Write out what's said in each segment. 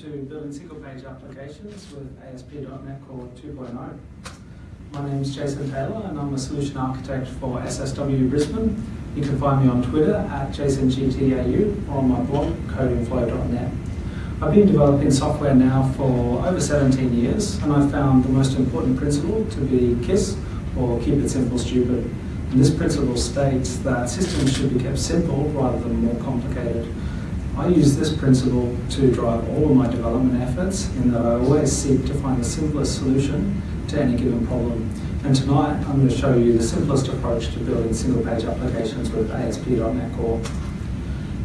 to building single page applications with ASP.NET Core 2.0. My name is Jason Taylor and I'm a solution architect for SSW Brisbane. You can find me on Twitter at JasonGTAU or on my blog codingflow.net. I've been developing software now for over 17 years and I've found the most important principle to be KISS or keep it simple stupid. And this principle states that systems should be kept simple rather than more complicated. I use this principle to drive all of my development efforts in that I always seek to find the simplest solution to any given problem. And tonight I'm going to show you the simplest approach to building single page applications with ASP.NET Core.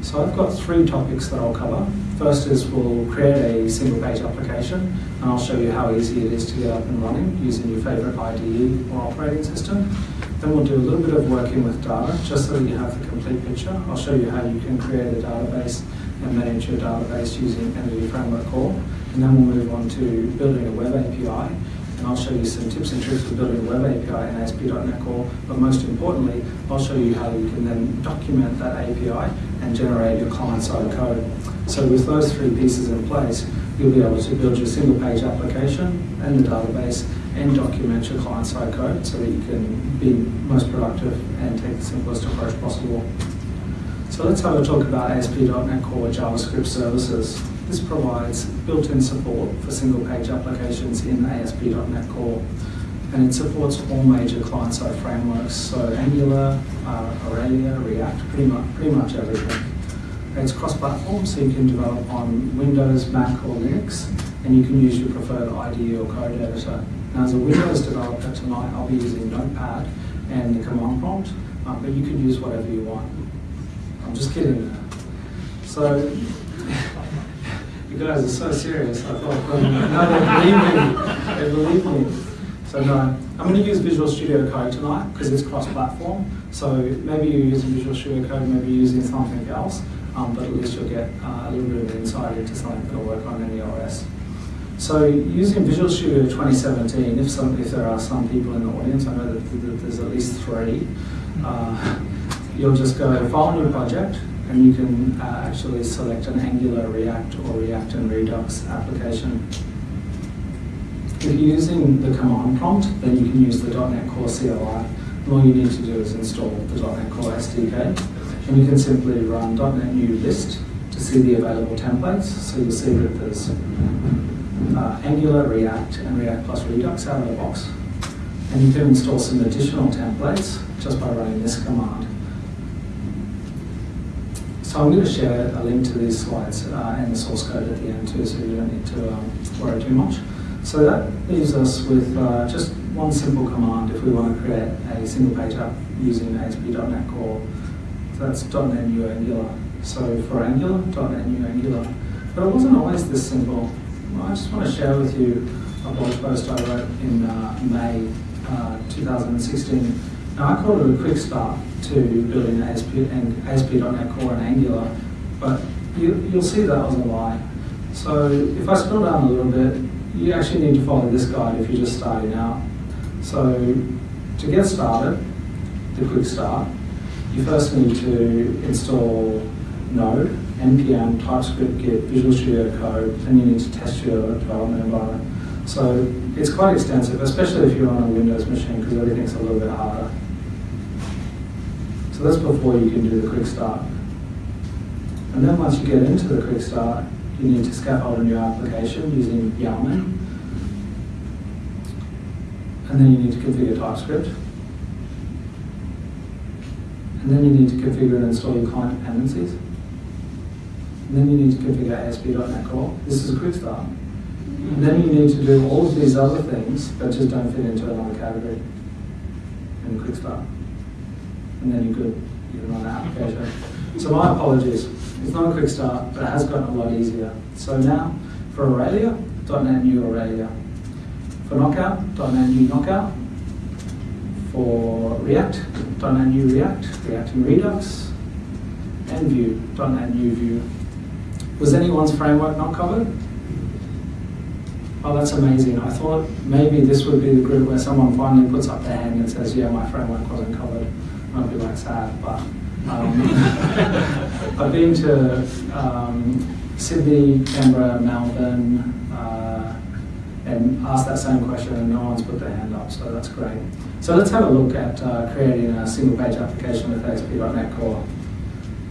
So I've got three topics that I'll cover. First is we'll create a single page application and I'll show you how easy it is to get up and running using your favorite IDE or operating system. Then we'll do a little bit of working with data just so that you have the complete picture. I'll show you how you can create a database and manage your database using Entity Framework Core. And then we'll move on to building a web API. And I'll show you some tips and tricks for building a web API in ASP.NET Core. But most importantly, I'll show you how you can then document that API and generate your client-side code. So with those three pieces in place, you'll be able to build your single page application and the database and document your client-side code so that you can be most productive and take the simplest approach possible. So let's have a talk about ASP.NET Core JavaScript services. This provides built-in support for single-page applications in ASP.NET Core. And it supports all major client-side frameworks, so Angular, uh, Aurelia, React, pretty much, pretty much everything. It's cross-platform, so you can develop on Windows, Mac, or Linux, and you can use your preferred IDE or code editor. As a Windows developer tonight, I'll be using Notepad and the command prompt, uh, but you can use whatever you want. I'm just kidding. So, you guys are so serious. I thought, well, no, they believe me. They believe me. So no, I'm going to use Visual Studio Code tonight because it's cross-platform. So maybe you're using Visual Studio Code, maybe you're using something else, um, but at least you'll get uh, a little bit of insight into something that will work on any OS. So using Visual Studio 2017, if, some, if there are some people in the audience, I know that, there's at least three, uh, you'll just go File New Project, and you can uh, actually select an Angular, React, or React and Redux application. If you're using the command prompt, then you can use the .NET Core CLI. All you need to do is install the .NET Core SDK, and you can simply run .NET New List to see the available templates. So you'll see that there's uh, Angular, React, and React plus Redux out of the box. And you can install some additional templates just by running this command. So I'm going to share a link to these slides uh, and the source code at the end too, so you don't need to um, worry too much. So that leaves us with uh, just one simple command if we want to create a single page app using ASP.NET Core. So that's .NET New Angular. So for Angular, .NET New Angular. But it wasn't always this simple. I just want to share with you a blog post I wrote in uh, May uh, 2016 now I called it a quick start to building ASP and ASP.NET Core and Angular, but you, you'll see that was a lie. So if I scroll down a little bit, you actually need to follow this guide if you're just starting out. So to get started, the quick start, you first need to install Node, NPM, TypeScript, Git, Visual Studio Code, and you need to test your development environment. So it's quite extensive, especially if you're on a Windows machine, because everything's a little bit harder. So that's before you can do the quick start. And then once you get into the quick start, you need to scaffold a new application using Yarn. And then you need to configure TypeScript. And then you need to configure and install your client dependencies. And then you need to configure ASP.NET Core. This is a quick start. And then you need to do all of these other things that just don't fit into another category in a quick start and then you could you can run an application. So my apologies. It's not a quick start, but it has gotten a lot easier. So now, for Aurelia, .NET New Aurelia. For Knockout, .NET New Knockout. For React, .NET New React, React and Redux. And Vue, .NET New Vue. Was anyone's framework not covered? Oh, that's amazing. I thought maybe this would be the group where someone finally puts up their hand and says, yeah, my framework wasn't covered I'd be like sad, but um, I've been to um, Sydney, Canberra, Melbourne, uh, and asked that same question and no one's put their hand up, so that's great. So let's have a look at uh, creating a single page application with ASP.NET Core.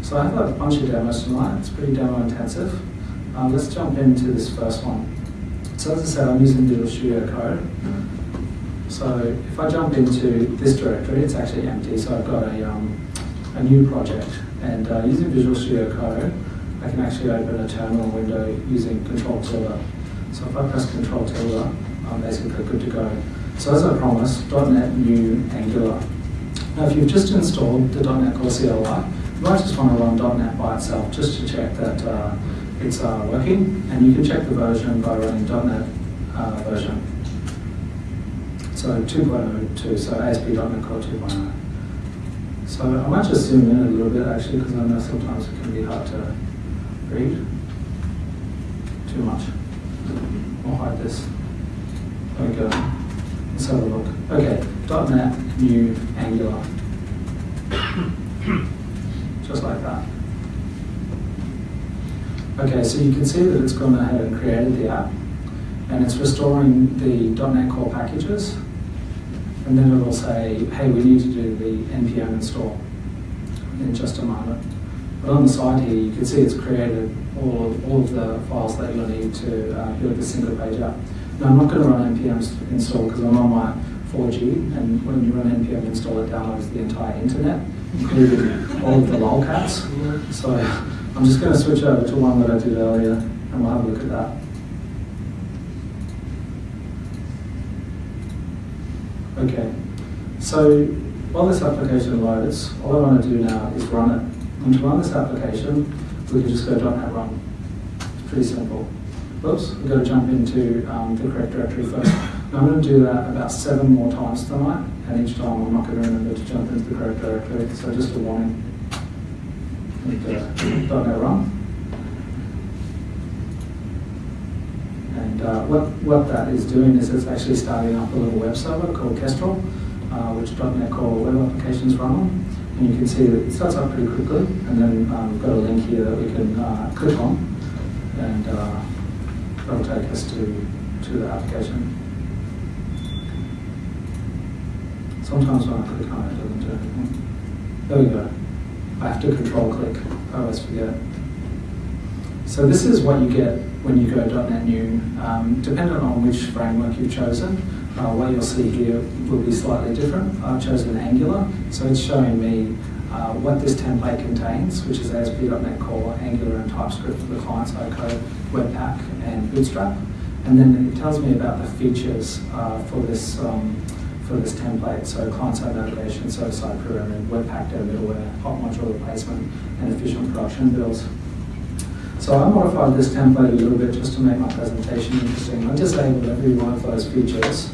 So I have a bunch of demos tonight, it's pretty demo intensive. Um, let's jump into this first one. So as I said, I'm using Visual Studio Code. So if I jump into this directory, it's actually empty, so I've got a, um, a new project. And uh, using Visual Studio Code, I can actually open a terminal window using Control Tilde. So if I press Control Tilde, I'm basically good to go. So as I promised, .NET New Angular. Now if you've just installed the .NET Core CLI, you might just run .NET by itself just to check that uh, it's uh, working. And you can check the version by running .NET uh, version. So 2.02, so ASP.NET Core 2.0. So I might just zoom in a little bit actually because I know sometimes it can be hard to read. Too much. I'll hide this. There we go. Let's have a look. Okay, .NET New Angular. Just like that. Okay, so you can see that it's gone ahead and created the app and it's restoring the .NET Core packages and then it'll say, hey, we need to do the npm install in just a moment. But on the side here, you can see it's created all of, all of the files that you'll need to uh, build this single page app. Now, I'm not going to run npm install because I'm on my 4G, and when you run npm install, it downloads the entire internet, including all of the lolcats. So I'm just going to switch over to one that I did earlier, and we'll have a look at that. Okay, so while this application loads, all I want to do now is run it. And to run this application, we can just go .NET run. It's pretty simple. Oops, we've got to jump into um, the correct directory first. Now I'm going to do that about seven more times tonight, and each time I'm not going to remember to jump into the correct directory, so just a warning. And, uh, .NET run. And uh, what, what that is doing is it's actually starting up a little web server called Kestrel, uh, which .NET Core web applications run on. And you can see that it starts up pretty quickly, and then um, we've got a link here that we can uh, click on, and uh, that'll take us to, to the application. Sometimes when I click on it, it doesn't do anything. There we go. I have to control click, I always forget. So this is what you get when you go .NET New. Um, depending on which framework you've chosen, uh, what you'll see here will be slightly different. I've chosen Angular, so it's showing me uh, what this template contains, which is ASP.NET Core, Angular and TypeScript for the client-side code, Webpack and Bootstrap. And then it tells me about the features uh, for this um, for this template, so client-side navigation, server-side programming, Webpack Dev middleware, hot module replacement, and efficient production builds. So I modified this template a little bit just to make my presentation interesting. I disabled every one of those features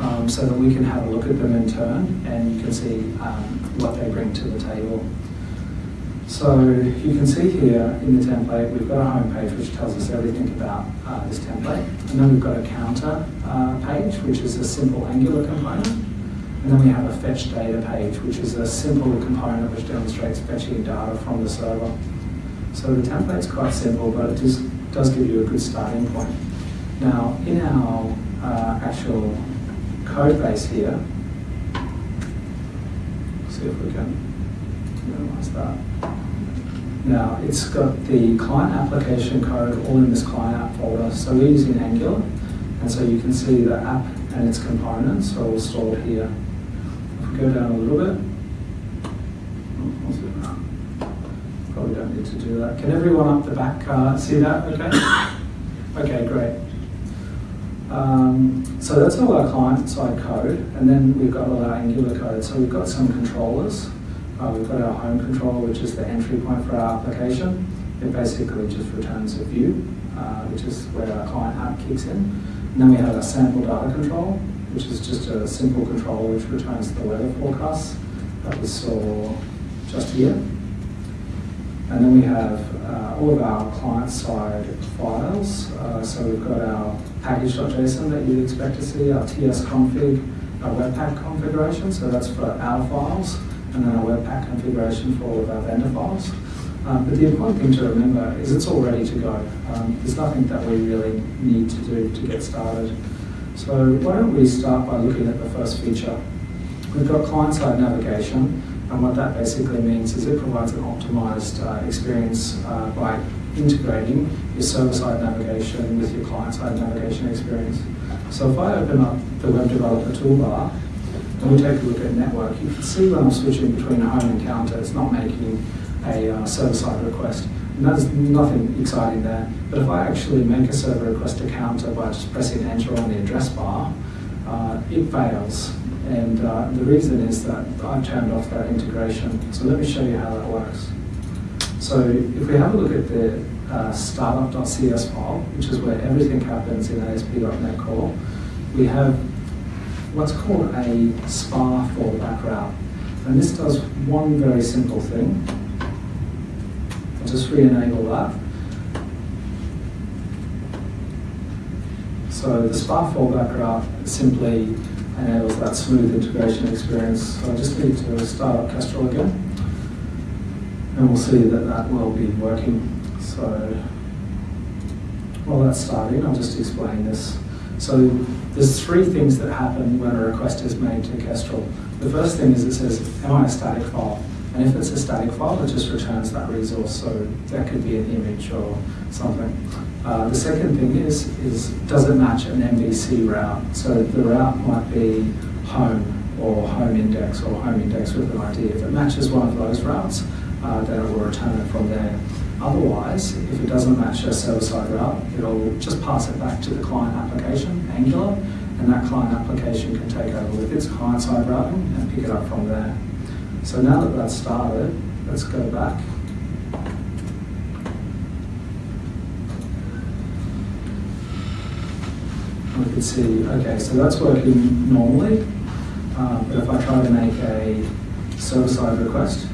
um, so that we can have a look at them in turn and you can see um, what they bring to the table. So you can see here in the template, we've got a home page which tells us everything about uh, this template. And then we've got a counter uh, page, which is a simple Angular component. And then we have a fetch data page, which is a simple component which demonstrates fetching data from the server. So the template's quite simple, but it just does give you a good starting point. Now, in our uh, actual code base here, see if we can minimize that. Now, it's got the client application code all in this client app folder. So we're using Angular, and so you can see the app and its components are all stored here. If we go down a little bit, probably don't need to do that. Can everyone up the back uh, see that okay? Okay, great. Um, so that's all our client-side code, and then we've got all our Angular code. So we've got some controllers. Uh, we've got our home controller, which is the entry point for our application. It basically just returns a view, uh, which is where our client app kicks in. And then we have a sample data control, which is just a simple control which returns the weather forecasts that we saw just here. And then we have uh, all of our client-side files. Uh, so we've got our package.json that you'd expect to see, our tsconfig, our webpack configuration, so that's for our files, and then our webpack configuration for all of our vendor files. Um, but the important thing to remember is it's all ready to go. Um, there's nothing that we really need to do to get started. So why don't we start by looking at the first feature. We've got client-side navigation, and what that basically means is it provides an optimized uh, experience uh, by integrating your server-side navigation with your client-side navigation experience. So if I open up the Web Developer toolbar, and we take a look at network, you can see when I'm switching between home and counter, it's not making a uh, server-side request. And there's nothing exciting there. But if I actually make a server request to counter by just pressing enter on the address bar, uh, it fails. And uh, the reason is that I've turned off that integration. So let me show you how that works. So if we have a look at the uh, startup.cs file, which is where everything happens in ASP.NET Core, we have what's called a SPA fallback route. And this does one very simple thing. I'll just re-enable that. So the SPA fallback route simply enables that smooth integration experience. So I just need to start up Kestrel again. And we'll see that that will be working. So while that's starting, I'll just explain this. So there's three things that happen when a request is made to Kestrel. The first thing is it says, am I a static file? And if it's a static file, it just returns that resource. So that could be an image or something. Uh, the second thing is, is does it match an MVC route? So the route might be home or home index or home index with an ID. If it matches one of those routes, uh, then it will return it from there. Otherwise, if it doesn't match a server-side route, it'll just pass it back to the client application, Angular, and that client application can take over with its client-side routing and pick it up from there. So now that that's started, let's go back. We can see, okay, so that's working normally, uh, but if I try to make a server-side request,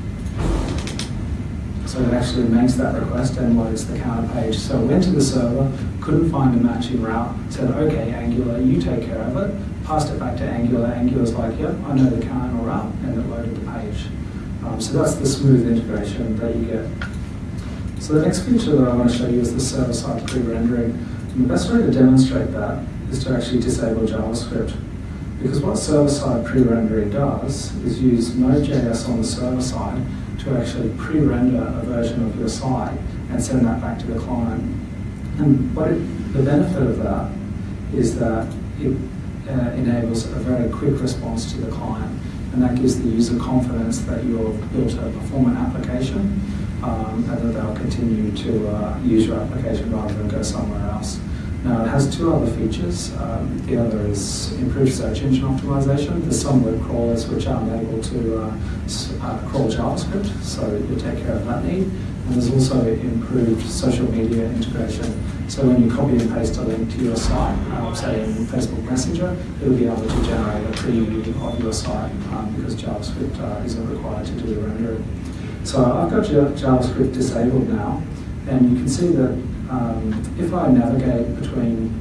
so it actually makes that request and loads the counter page. So I went to the server, couldn't find a matching route, said, okay, Angular, you take care of it, passed it back to Angular. Angular's like, yep, I know the counter route, and it loaded the page. Um, so that's the smooth integration that you get. So the next feature that I want to show you is the server-side pre-rendering. And the best way to demonstrate that is to actually disable JavaScript. Because what server-side pre-rendering does is use Node.js on the server side to actually pre-render a version of your site and send that back to the client. And what it, the benefit of that is that it uh, enables a very quick response to the client and that gives the user confidence that you've built a performant application um, and that they'll continue to uh, use your application rather than go somewhere else. Now it has two other features. Um, the other is improved search engine optimization. There's some web crawlers which aren't able to uh, uh, crawl JavaScript, so you take care of that need. And there's also improved social media integration. So when you copy and paste a link to your site, um, say in Facebook Messenger, it'll be able to generate a preview of your site um, because JavaScript uh, isn't required to do the rendering. So I've got JavaScript disabled now, and you can see that um, if I navigate between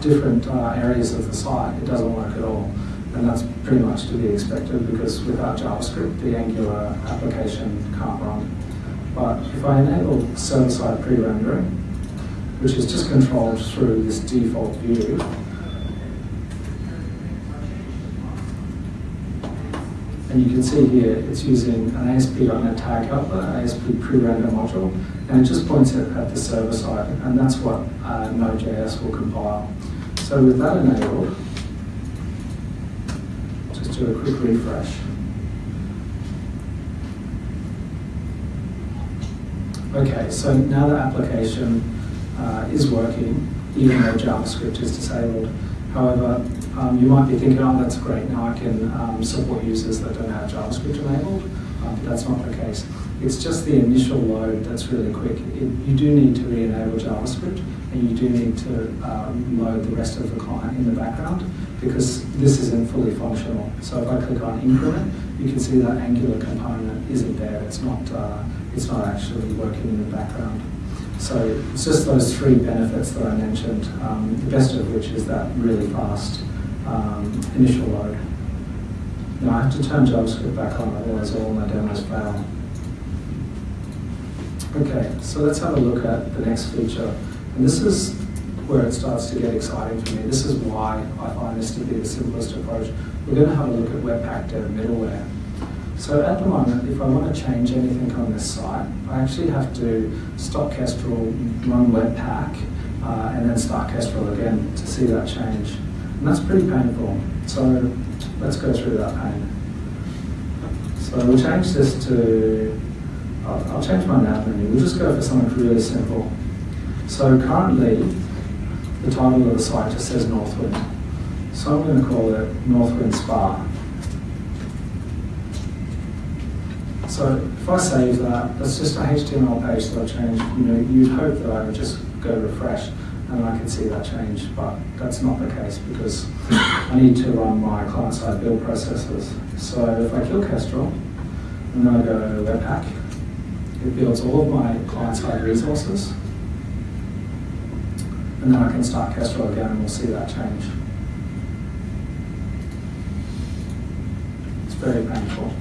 different uh, areas of the site, it doesn't work at all. And that's pretty much to be expected because without JavaScript, the Angular application can't run. But if I enable server-side pre-rendering, which is just controlled through this default view, And you can see here it's using an asp ASP.NET tag helper, ASP pre-render module, and it just points it at the server side, and that's what uh, Node.js will compile. So with that enabled, just do a quick refresh. Okay, so now the application uh, is working, even though JavaScript is disabled. However, um, you might be thinking, oh, that's great, now I can um, support users that don't have JavaScript enabled, um, but that's not the case. It's just the initial load that's really quick. It, you do need to re-enable JavaScript, and you do need to um, load the rest of the client in the background, because this isn't fully functional. So if I click on increment, you can see that Angular component isn't there. It's not, uh, it's not actually working in the background. So it's just those three benefits that I mentioned, um, the best of which is that really fast um, initial load. Now I have to turn JavaScript back on, otherwise all my demos fail. Okay, so let's have a look at the next feature. And this is where it starts to get exciting for me. This is why I find this to be the simplest approach. We're going to have a look at Webpack Dev middleware. So at the moment, if I want to change anything on this site, I actually have to stop Kestrel, run Webpack, uh, and then start Kestrel again to see that change. And that's pretty painful. So let's go through that pain. So we'll change this to, I'll, I'll change my nav menu. We'll just go for something really simple. So currently, the title of the site just says Northwind. So I'm going to call it Northwind Spa. So if I save that, that's just a HTML page that I've changed. You know, you'd hope that I would just go refresh and I can see that change, but that's not the case because I need to run my client-side build processes. So if I kill Kestrel and then I go to Webpack, it builds all of my client-side resources and then I can start Kestrel again and we'll see that change. It's very painful.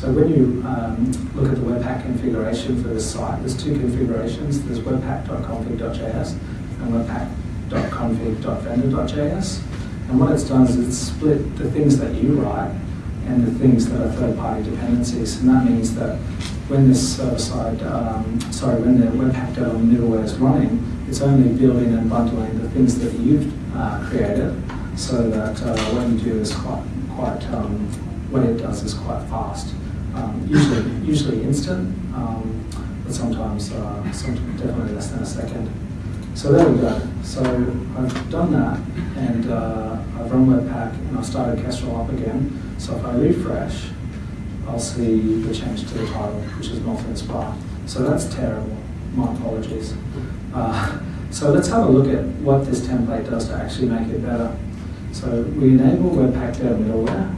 So when you um, look at the Webpack configuration for this site, there's two configurations. There's webpack.config.js and webpack.config.vendor.js. And what it's done is it's split the things that you write and the things that are third-party dependencies. And that means that when this server-side, um, sorry, when the Webpack middleware is running, it's only building and bundling the things that you've uh, created so that uh, what you do is quite, quite um, what it does is quite fast um, usually usually instant, um, but sometimes, uh, sometimes definitely less than a second. So there we go. So I've done that, and uh, I've run Webpack, and I've started Kestrel up again. So if I refresh, I'll see the change to the title, which is Northwind Spa. So that's terrible. My apologies. Uh, so let's have a look at what this template does to actually make it better. So we enable Webpack Dev middleware,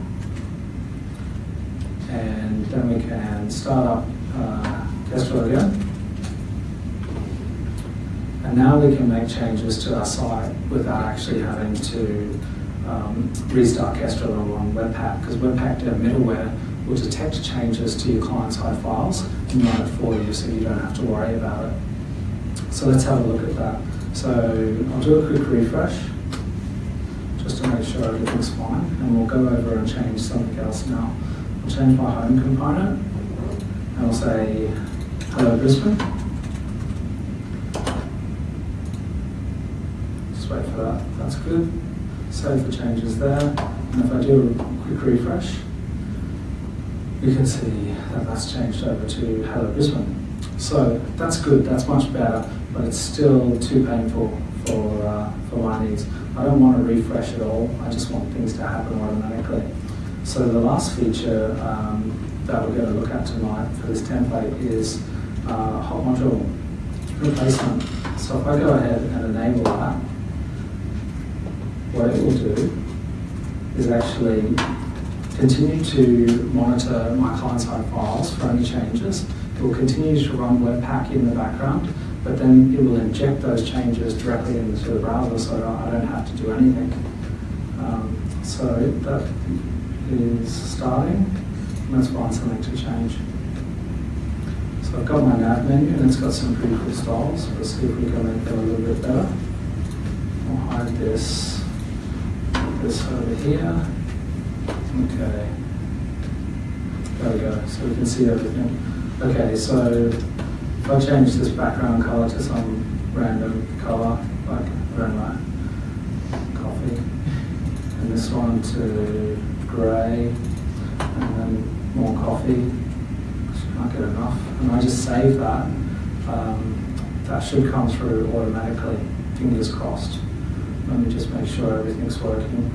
and then we can start up uh, Kestrel again. And now we can make changes to our site without actually having to um, restart Kestrel on Webpack, because Webpack Dev middleware will detect changes to your client-side files and run it for you so you don't have to worry about it. So let's have a look at that. So I'll do a quick refresh just to make sure everything's fine and we'll go over and change something else now. Change my home component and I'll say hello Brisbane. Just wait for that, that's good. Save the changes there. And if I do a quick refresh, you can see that that's changed over to hello Brisbane. So that's good, that's much better, but it's still too painful for, uh, for my needs. I don't want to refresh at all, I just want things to happen automatically. So the last feature um, that we're going to look at tonight for this template is uh, hot module replacement. So if I go ahead and enable that, what it will do is actually continue to monitor my client-side files for any changes. It will continue to run Webpack in the background, but then it will inject those changes directly into the browser so I don't have to do anything. Um, so that is starting. Let's find something to change. So I've got my nav menu and it's got some pretty cool styles. Let's see if we can make them a little bit better. I'll hide this, this over here. Okay. There we go. So we can see everything. Okay, so if I change this background color to some random color, like, I don't know, coffee, and this one to grey, and then more coffee. Can't get enough. And I just save that. Um, that should come through automatically. Fingers crossed. Let me just make sure everything's working.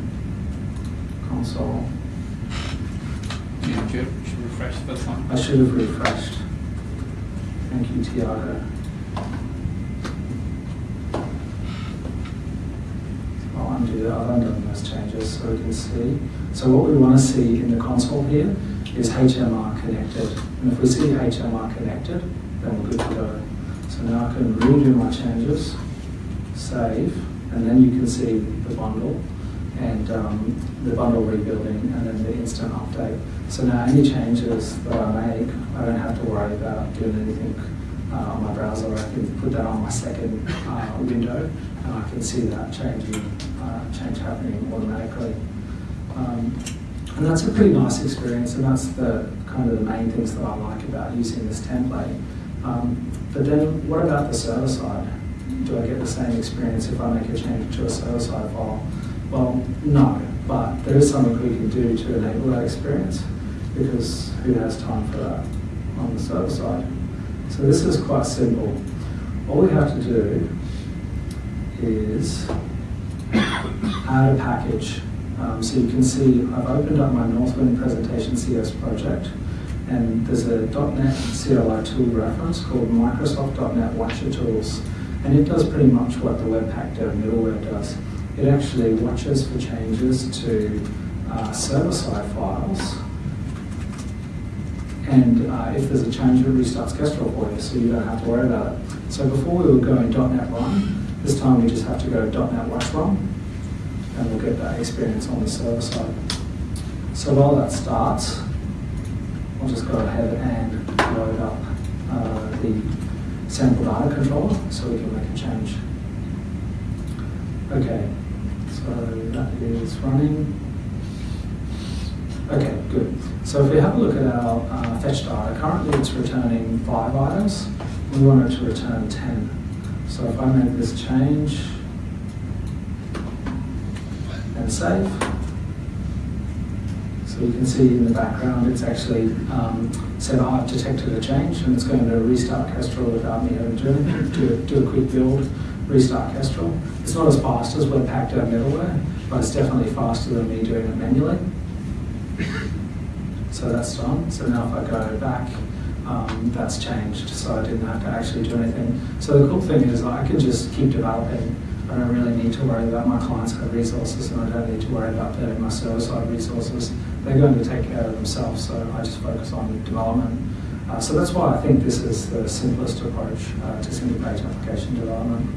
Console. Yeah, should refresh the first one. I should have refreshed. Thank you, Tiago. I'll undo that. I've undone those changes so we can see. So what we want to see in the console here is HMR connected. And if we see HMR connected, then we're good to go. So now I can redo my changes, save, and then you can see the bundle. and um, the bundle rebuilding, and then the instant update. So now any changes that I make, I don't have to worry about doing anything uh, on my browser. I can put that on my second uh, window, and I can see that changing, uh, change happening automatically. Um, and that's a pretty nice experience, and that's the kind of the main things that I like about using this template. Um, but then, what about the server side? Do I get the same experience if I make a change to a server side file? Well, no, but there is something we can do to enable that experience because who has time for that on the server side? So this is quite simple. All we have to do is add a package. Um, so you can see I've opened up my Northwind Presentation CS project and there's a .NET CLI tool reference called Microsoft.NET Watcher Tools and it does pretty much what the Webpack Dev middleware does. It actually watches for changes to uh, server-side files and uh, if there's a change, it restarts Kestrel for you, so you don't have to worry about it. So before we were going .NET Run, this time we just have to go .NET Watch Run, and we'll get that experience on the server side. So while that starts, I'll just go ahead and load up uh, the sample data controller so we can make a change. Okay, so that is running. Okay, good. So if we have a look at our uh, fetch data, currently it's returning five items. We want it to return 10. So if I make this change save, so you can see in the background it's actually um, said I've detected a change and it's going to restart Kestrel without me having to do do, a quick build, restart Kestrel. It's not as fast as Webpack Dev middleware, but it's definitely faster than me doing it manually. So that's done. So now if I go back, um, that's changed. So I didn't have to actually do anything. So the cool thing is I can just keep developing. I don't really need to worry about my clients side resources and I don't need to worry about building my server side resources. They're going to take care of themselves. So I just focus on development. Uh, so that's why I think this is the simplest approach uh, to single page application development.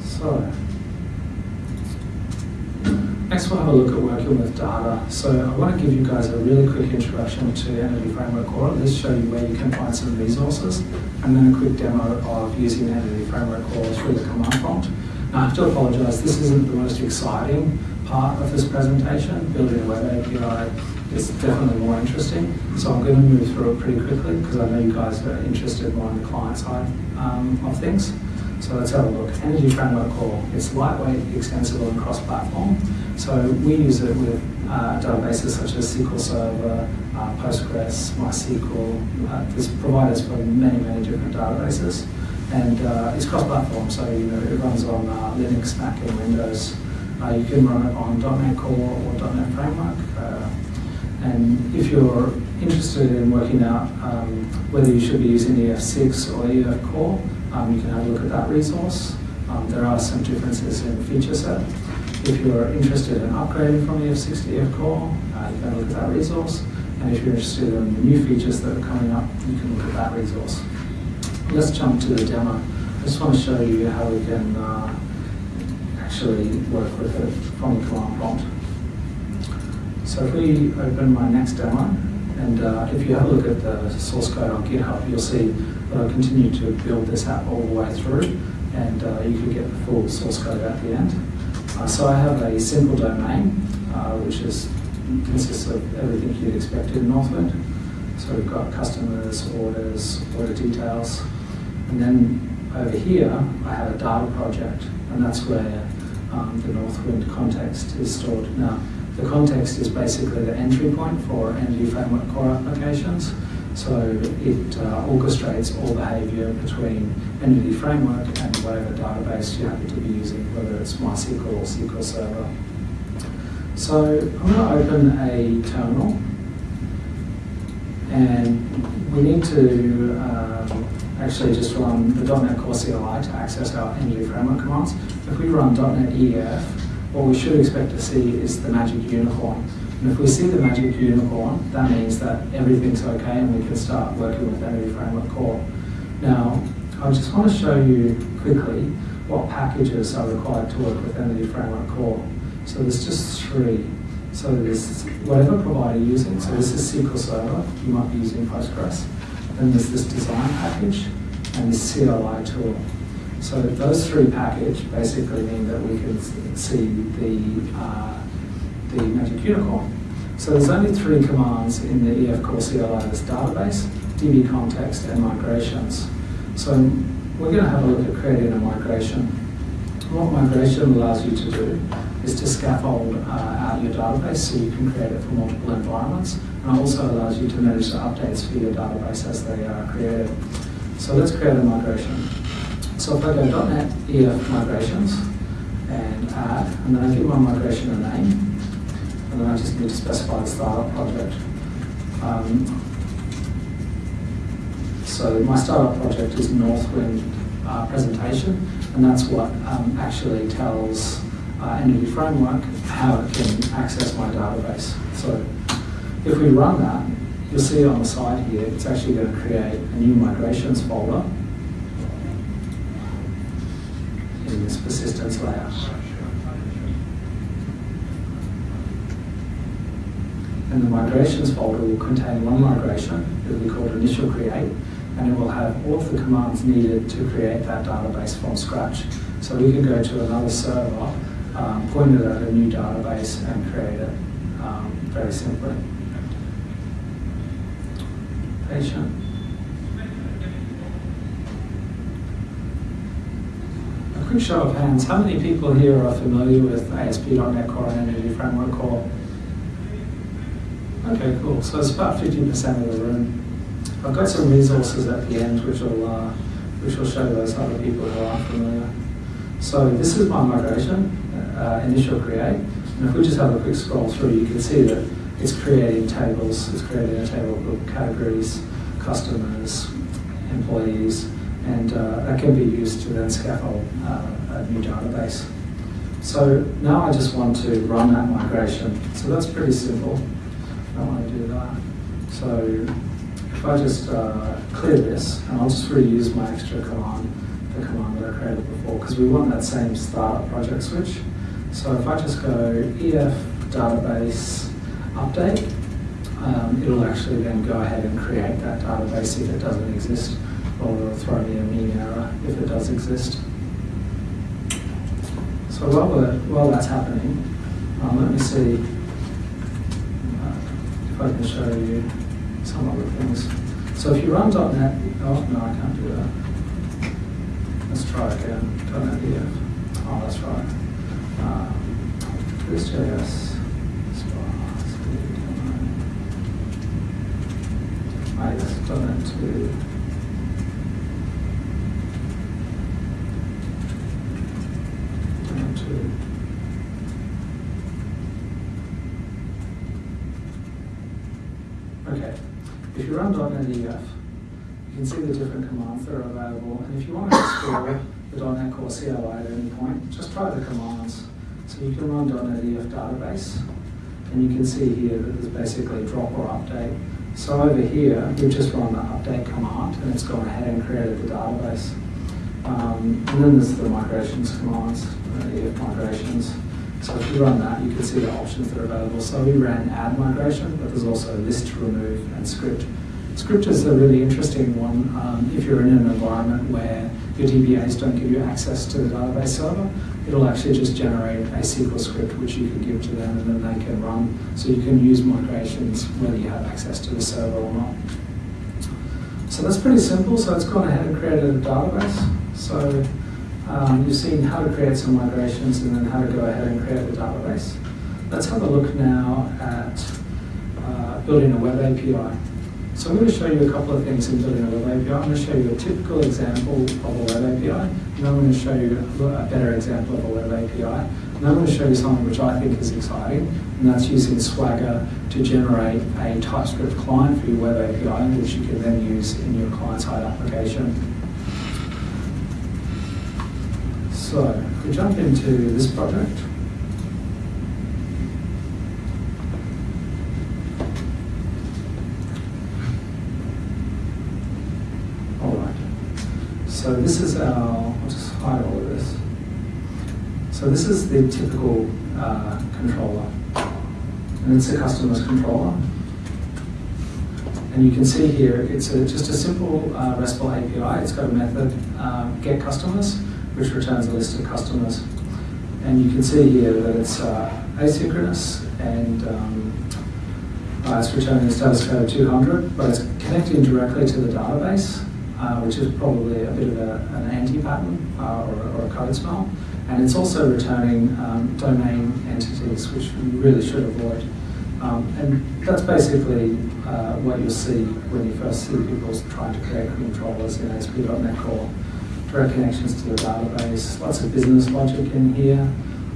So. Next we'll have a look at working with data. So I want to give you guys a really quick introduction to Entity Framework Core, least show you where you can find some resources, and then a quick demo of using Entity Framework Core through the command prompt. Now I have to apologize, this isn't the most exciting part of this presentation. Building a web API is definitely more interesting, so I'm going to move through it pretty quickly because I know you guys are interested more on the client side um, of things. So let's have a look. Entity Framework Core. It's lightweight, extensible, and cross-platform. So we use it with uh, databases such as SQL Server, uh, Postgres, MySQL. Uh, there's providers for many, many different databases. And uh, it's cross-platform, so you know it runs on uh, Linux, Mac, and Windows. Uh, you can run it on .NET Core or .NET Framework. and if you're interested in working out um, whether you should be using EF6 or EF Core, um, you can have a look at that resource. Um, there are some differences in feature set. If you're interested in upgrading from EF6 to Core, uh, you can look at that resource. And if you're interested in the new features that are coming up, you can look at that resource. Let's jump to the demo. I just want to show you how we can uh, actually work with it from the command prompt. So if we open my next demo, and uh, if you have a look at the source code on GitHub, you'll see that I continue to build this app all the way through, and uh, you can get the full source code at the end. So I have a simple domain, uh, which is consists of everything you'd expect in Northwind. So we've got customers, orders, order details, and then over here I have a data project, and that's where um, the Northwind context is stored. Now, the context is basically the entry point for Entity Framework Core applications. So it uh, orchestrates all behavior between Entity Framework and whatever database you happen to be using, whether it's MySQL or SQL Server. So I'm going to open a terminal and we need to um, actually just run the .NET Core CLI to access our Entity Framework commands. If we run .NET EF, what we should expect to see is the magic unicorn. And if we see the magic unicorn, that means that everything's okay and we can start working with Entity Framework Core. Now, I just want to show you quickly what packages are required to work with Entity Framework Core. So there's just three. So there's whatever provider you're using. So this is SQL Server. You might be using Postgres. Then there's this design package and this CLI tool. So those three package basically mean that we can see the uh, the Magic Unicorn. So there's only three commands in the EF Core CLI. There's database, DB context, and migrations. So we're going to have a look at creating a migration. What migration allows you to do is to scaffold uh, out your database so you can create it for multiple environments. And also allows you to manage the updates for your database as they are created. So let's create a migration. So if I go .NET EF migrations and add, and then I give my migration a name, and then I just need to specify the startup project. Um, so my startup project is Northwind uh, presentation, and that's what um, actually tells uh, Entity Framework how it can access my database. So if we run that, you'll see on the side here, it's actually going to create a new migrations folder in this persistence layout. And the migrations folder will contain one migration, it will be called initial create, and it will have all of the commands needed to create that database from scratch. So we can go to another server, um, point it at a new database and create it um, very simply. Patient. A quick show of hands, how many people here are familiar with ASP.NET Core and Entity Framework Core? Okay, cool. So it's about 50% of the room. I've got some resources at the end which will, uh, which will show those other people who aren't familiar. So this is my migration, uh, initial create. And if we just have a quick scroll through, you can see that it's creating tables. It's creating a table called categories, customers, employees, and uh, that can be used to then scaffold uh, a new database. So now I just want to run that migration. So that's pretty simple. I don't want to do that. So if I just uh, clear this, and I'll just reuse my extra command, the command that I created before, because we want that same startup project switch. So if I just go EF database update, um, it'll actually then go ahead and create that database if it doesn't exist, or it'll throw me a mean error if it does exist. So while, while that's happening, um, let me see I can show you some other things. So if you run .NET, oh no, I can't do that. Let's try again. .NET EF. Oh, that's right. Um, JS. I just done it to to Okay, if you run .NET you can see the different commands that are available, and if you want to explore the .NET Core CLI at any point, just try the commands. So you can run .NET EF database, and you can see here that there's basically drop or update. So over here, we've just run the update command, and it's gone ahead and created the database. Um, and then there's the migrations commands, uh, EF migrations. So if you run that, you can see the options that are available. So we ran add migration, but there's also list remove and script. Script is a really interesting one um, if you're in an environment where your DBAs don't give you access to the database server. It'll actually just generate a SQL script which you can give to them and then they can run. So you can use migrations whether you have access to the server or not. So that's pretty simple. So it's gone ahead and created a database. So um, you've seen how to create some migrations and then how to go ahead and create the database. Let's have a look now at uh, building a web API. So I'm going to show you a couple of things in building a web API. I'm going to show you a typical example of a web API, and I'm going to show you a better example of a web API. And I'm going to show you something which I think is exciting, and that's using Swagger to generate a TypeScript client for your web API, which you can then use in your client-side application. So, if we jump into this project. So this is our, I'll just hide all of this. So this is the typical uh, controller. And it's a customer's controller. And you can see here, it's a, just a simple uh, RESTful API. It's got a method, uh, get customers, which returns a list of customers. And you can see here that it's uh, asynchronous and um, uh, it's returning status code 200, but it's connecting directly to the database, uh, which is probably a bit of a, an anti-pattern uh, or, or, a code smell. And it's also returning um, domain entities, which we really should avoid. Um, and that's basically uh, what you'll see when you first see people trying to create controllers in ASP.NET Core. Direct connections to the database, lots of business logic in here,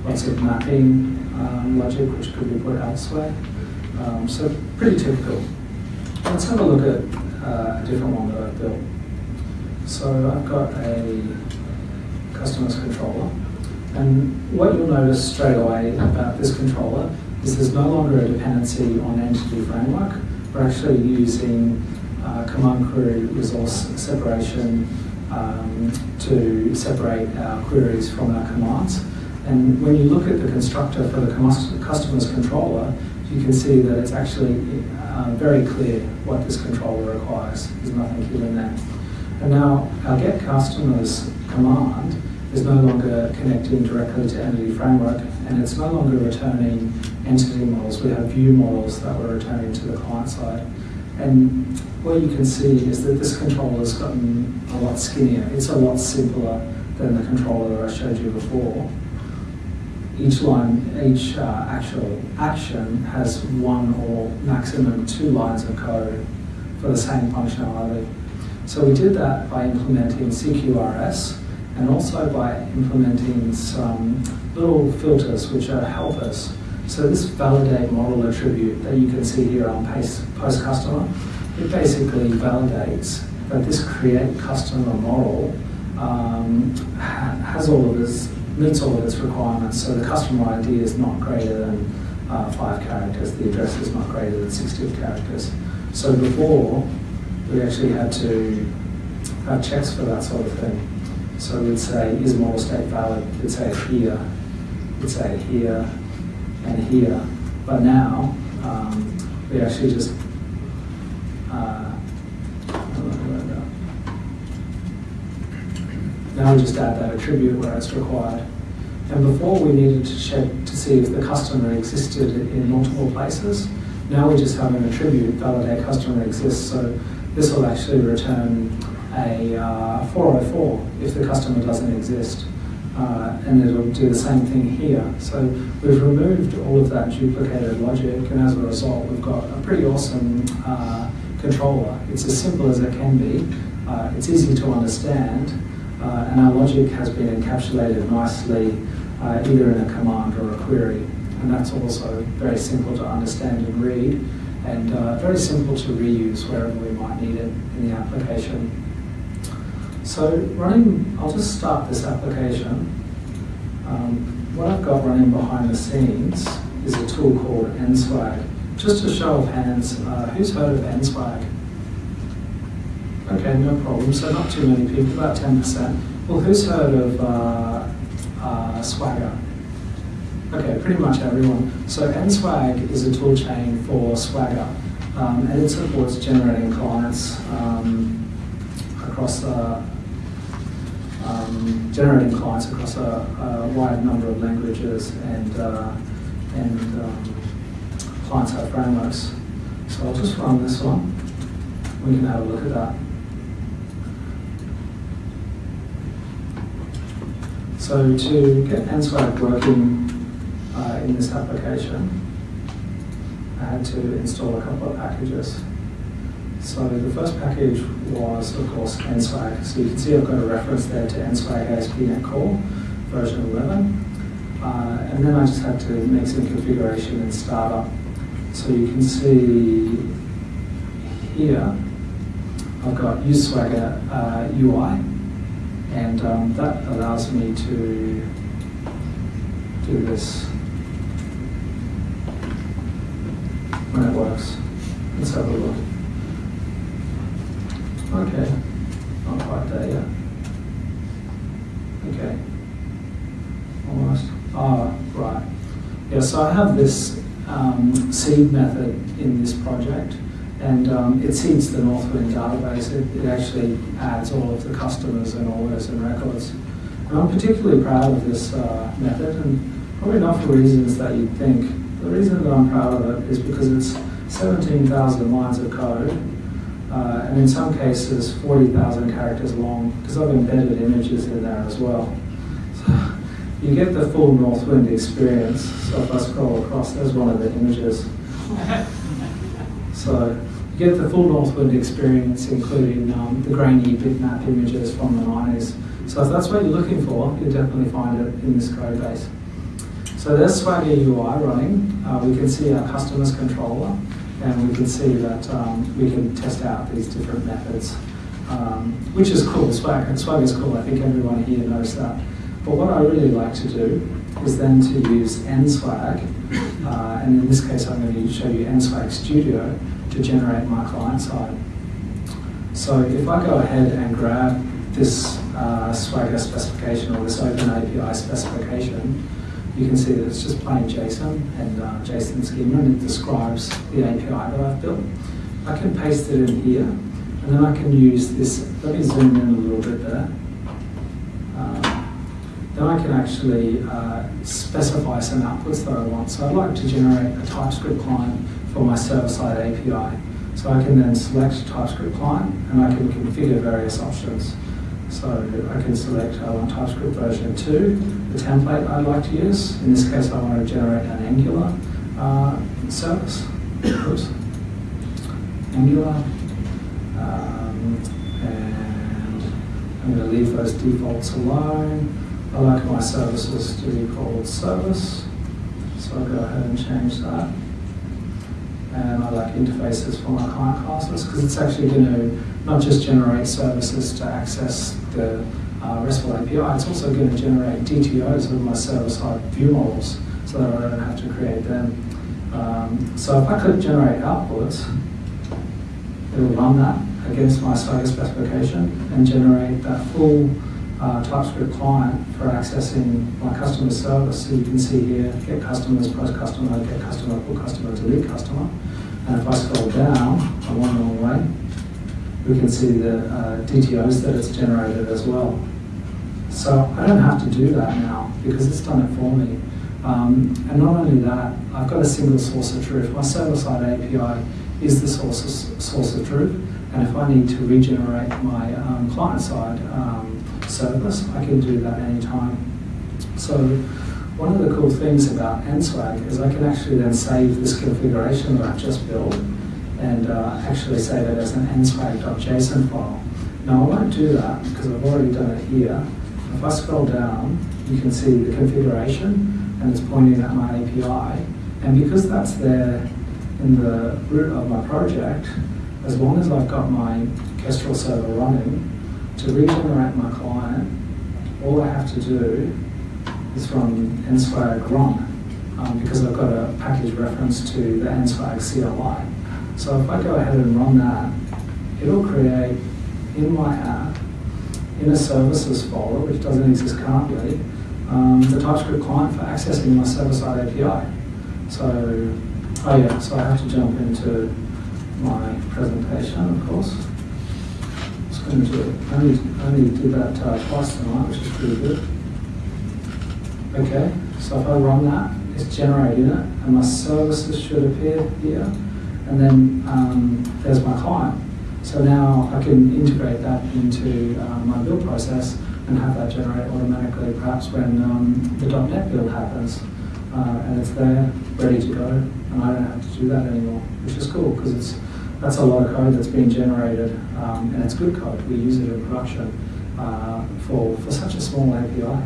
lots of mapping um, logic which could be put elsewhere. Um, so pretty typical. Let's have a look at uh, a different one that I've built. So I've got a customers controller. And what you'll notice straight away about this controller is there's no longer a dependency on entity framework. We're actually using uh, command query resource separation um, to separate our queries from our commands. And when you look at the constructor for the customer's controller, you can see that it's actually uh, very clear what this controller requires. There's nothing hidden there. And now our get customers command is no longer connecting directly to entity framework and it's no longer returning entity models. We have view models that we're returning to the client side. And what you can see is that this controller has gotten a lot skinnier. It's a lot simpler than the controller I showed you before each line, each uh, actual action has one or maximum two lines of code for the same functionality. So we did that by implementing CQRS and also by implementing some little filters which are helpers. So this validate model attribute that you can see here on post customer, it basically validates that this create customer model um, has all of this meets all of its requirements. So the customer ID is not greater than uh, five characters. The address is not greater than 60 characters. So before, we actually had to have checks for that sort of thing. So we'd say, is model state valid? We'd say here, we'd say here, and here. But now, um, we actually just uh, Now we just add that attribute where it's required. And before we needed to check to see if the customer existed in multiple places. Now we just have an attribute validate customer exists. So this will actually return a uh, 404 if the customer doesn't exist. Uh, and it'll do the same thing here. So we've removed all of that duplicated logic, and as a result, we've got a pretty awesome uh, controller. It's as simple as it can be. Uh, it's easy to understand, uh, and our logic has been encapsulated nicely uh, either in a command or a query. And that's also very simple to understand and read, and uh, very simple to reuse wherever we might need it in the application. So running, I'll just start this application. Um, what I've got running behind the scenes is a tool called NSWAG. Just a show of hands, uh, who's heard of NSWAG? Okay, no problem. So not too many people, about 10%. Well, who's heard of uh, uh, Swagger? Okay, pretty much everyone. So NSWAG is a toolchain for Swagger, um, and it supports generating clients um, across a, um, generating clients across a, a, wide number of languages and uh, and um, client-side frameworks. So I'll just run this one. We can have a look at that. So to get NSWAG working uh, in this application, I had to install a couple of packages. So the first package was, of course, NSWAG. So you can see I've got a reference there to NSWAG ASP.NET Core version 11. Uh, and then I just had to make some configuration in startup. So you can see here, I've got use Swagger uh, UI and um, that allows me to do this when it works. Let's have a look. Okay, not quite there yet. Okay, almost. Ah, right. Yeah, so I have this um, seed method in this project, and um, it seeds the Northwind database. It, it actually adds all of the customers and orders and records. And I'm particularly proud of this uh, method, and probably not for reasons that you'd think. The reason that I'm proud of it is because it's 17,000 lines of code, uh, and in some cases 40,000 characters long, because I've embedded images in there as well. So you get the full Northwind experience. So if I scroll across, there's one of the images. So you get the full Northwind experience, including um, the grainy bitmap images from the 90s. So if that's what you're looking for, you'll definitely find it in this code base. So there's Swagger UI running. Uh, we can see our customers controller, and we can see that um, we can test out these different methods, um, which is cool. Swagger, Swagger is cool. I think everyone here knows that. But what I really like to do is then to use NSWAG, uh, and in this case I'm going to show you NSWAG Studio to generate my client side. So if I go ahead and grab this uh, Swagger specification or this Open API specification, you can see that it's just plain JSON and uh, JSON schema and it describes the API that I've built. I can paste it in here and then I can use this, let me zoom in a little bit there. Uh, then I can actually uh, specify some outputs that I want. So I'd like to generate a TypeScript client for my server-side API. So I can then select TypeScript client and I can configure various options. So I can select I want TypeScript version 2, the template I'd like to use. In this case, I want to generate an Angular uh, service. Oops. Angular. Um, and I'm going to leave those defaults alone. I like my services to be called service. So I'll go ahead and change that. And I like interfaces for my client classes because it's actually going to not just generate services to access the uh, RESTful API, it's also going to generate DTOs of my server-side view models so that I don't have to create them. Um, so if I could generate outputs, it'll run that against my Swagger specification and generate that full uh, TypeScript client for accessing my customer service. So you can see here, get customers, post customer, get customer, pull customer, delete customer. And if I scroll down, I one more way, we can see the uh, DTOs that it's generated as well. So I don't have to do that now because it's done it for me. Um, and not only that, I've got a single source of truth. My server-side API is the source of, source of truth. And if I need to regenerate my um, client-side um, service, I can do that anytime. So one of the cool things about NSWAG is I can actually then save this configuration that I've just built and uh, actually save it as an nswag.json file. Now I won't do that because I've already done it here. If I scroll down, you can see the configuration and it's pointing at my API. And because that's there in the root of my project, as long as I've got my Kestrel server running, to regenerate my client, all I have to do is from nswag run, um, because I've got a package reference to the nswag CLI. So if I go ahead and run that, it'll create in my app, in a services folder, which doesn't exist currently, um, the TypeScript client for accessing my server-side API. So, oh yeah, so I have to jump into my presentation, of course. It's going to only, only did that uh, twice tonight, which is pretty good. Okay, so if I run that, it's generating it, and my services should appear here and then um, there's my client. So now I can integrate that into um, my build process and have that generate automatically perhaps when um, the .NET build happens. Uh, and it's there, ready to go, and I don't have to do that anymore, which is cool because it's that's a lot of code that's being generated, um, and it's good code. We use it in production uh, for, for such a small API.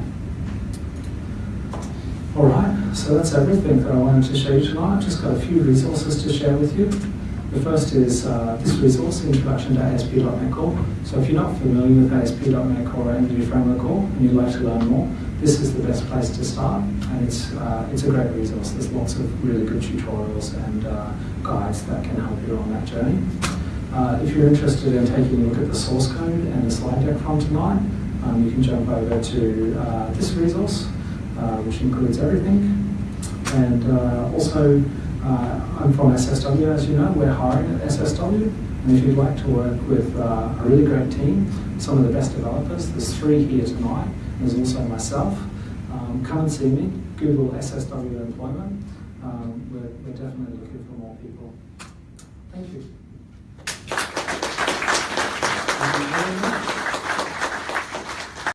All right, so that's everything that I wanted to show you tonight. I've just got a few resources to share with you. The first is uh, this resource, Introduction to ASP.NET Core. So if you're not familiar with ASP.NET Core or Entity Framework Core and you'd like to learn more, this is the best place to start. And it's, uh, it's a great resource. There's lots of really good tutorials and uh, guides that can help you on that journey. Uh, if you're interested in taking a look at the source code and the slide deck from tonight, um, you can jump over to uh, this resource, which includes everything. And uh, also, uh, I'm from SSW, as you know, we're hiring at SSW. And if you'd like to work with uh, a really great team, some of the best developers, there's three here tonight, there's also myself. Um, come and see me, Google SSW employment. Um, we're, we're definitely looking for more people. Thank you.